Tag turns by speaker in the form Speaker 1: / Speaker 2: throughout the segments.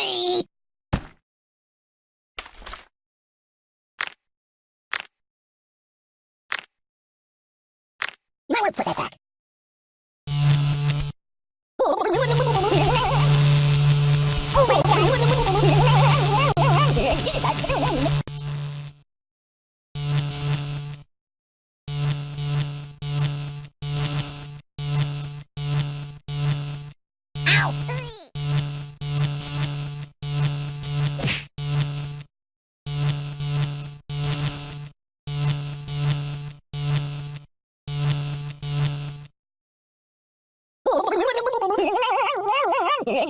Speaker 1: free! You might want to put that back. You're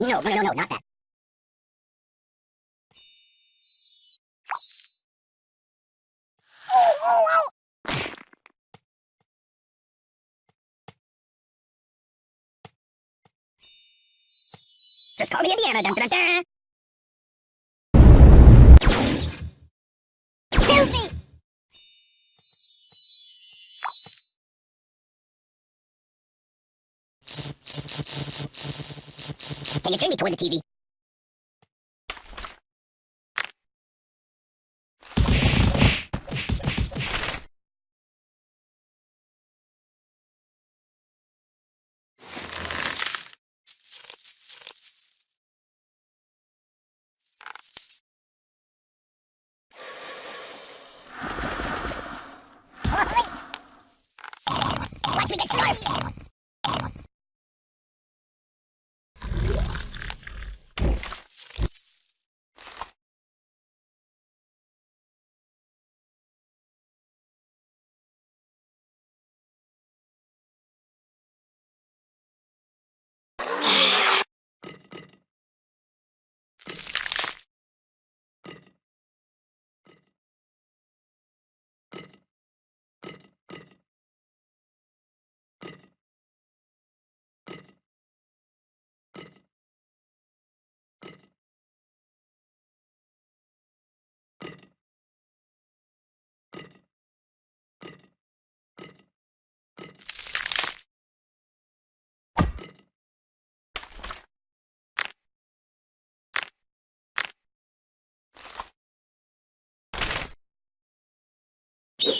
Speaker 1: No, no, no, no, not that. Oh, oh, oh! Just call me Indiana, dun dun dun! Can you turn me toward the TV? Oi!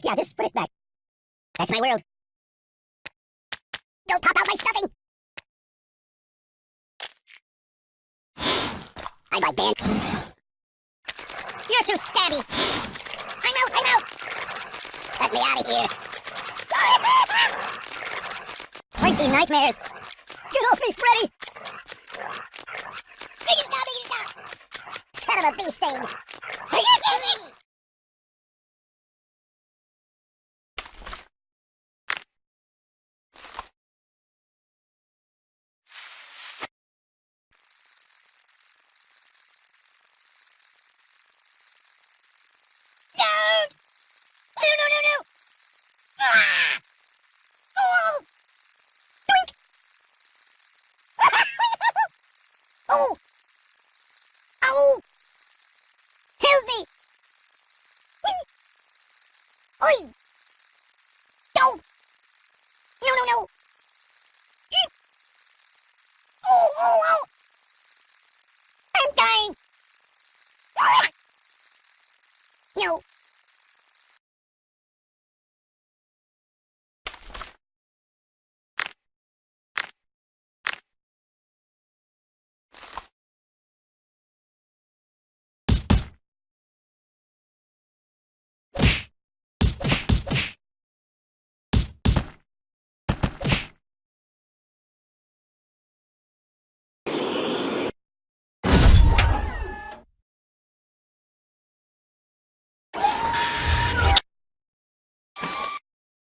Speaker 1: Back. Yeah, just put it back. That's my world. Don't pop out my stuffing! I buy band. You're too stabby. I'm out, I'm out! Let me out of here. Where's these nightmares? Get off me, Freddy! Biggie stop, biggie stop! Son of a bee sting! No, no, no, no! Ah! Oh! Doink! oh! Oh! Help me! Whee! Oi! Don't! No, no, no! Eek! Oh, oh, oh! I'm dying! Ah! No!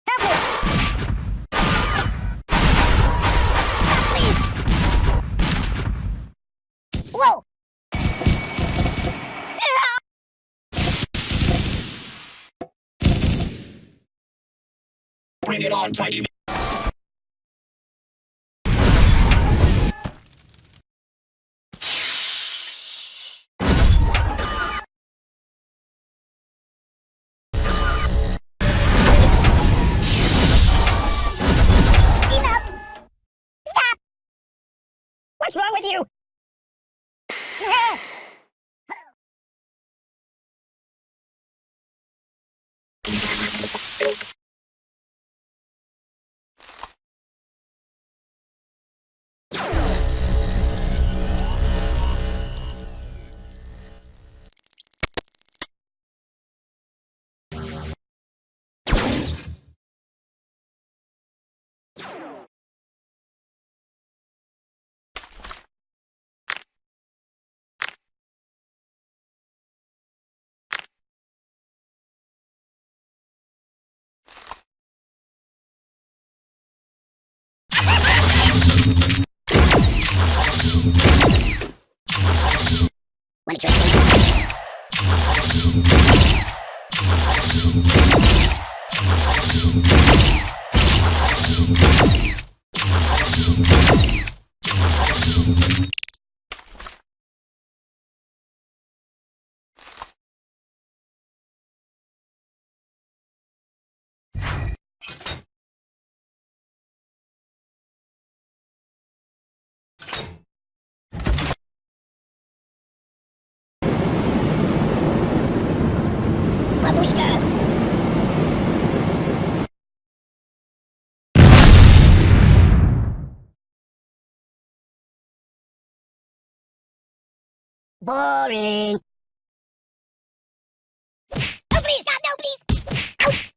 Speaker 1: Help me! Please! Whoa!
Speaker 2: Bring it on!
Speaker 1: Stop! What's wrong with you? Wanna try this? Boring. No, please, God, no, please. Ouch.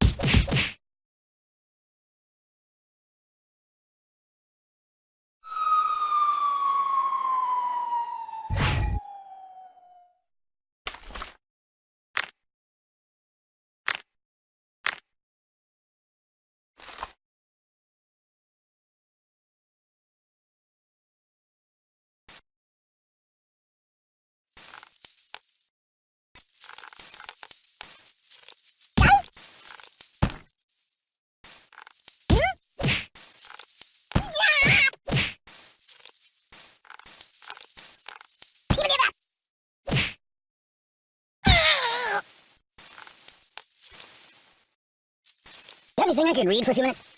Speaker 1: You have anything I could read for a few minutes?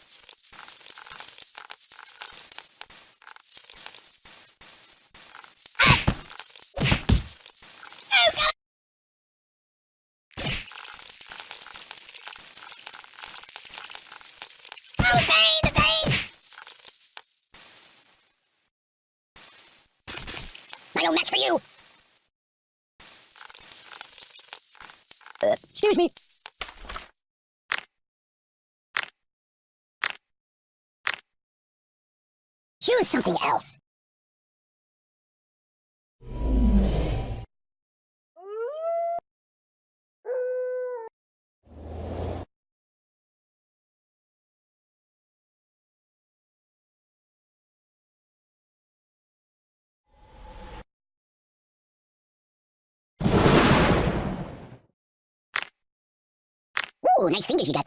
Speaker 1: Oh, the pain, the pain! I no match for you! Uh, excuse me. Choose something else. Ooh, nice fingers you got.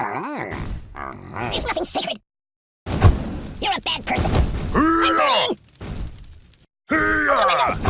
Speaker 1: It's nothing sacred. You're a bad person. I'm burning! Out the!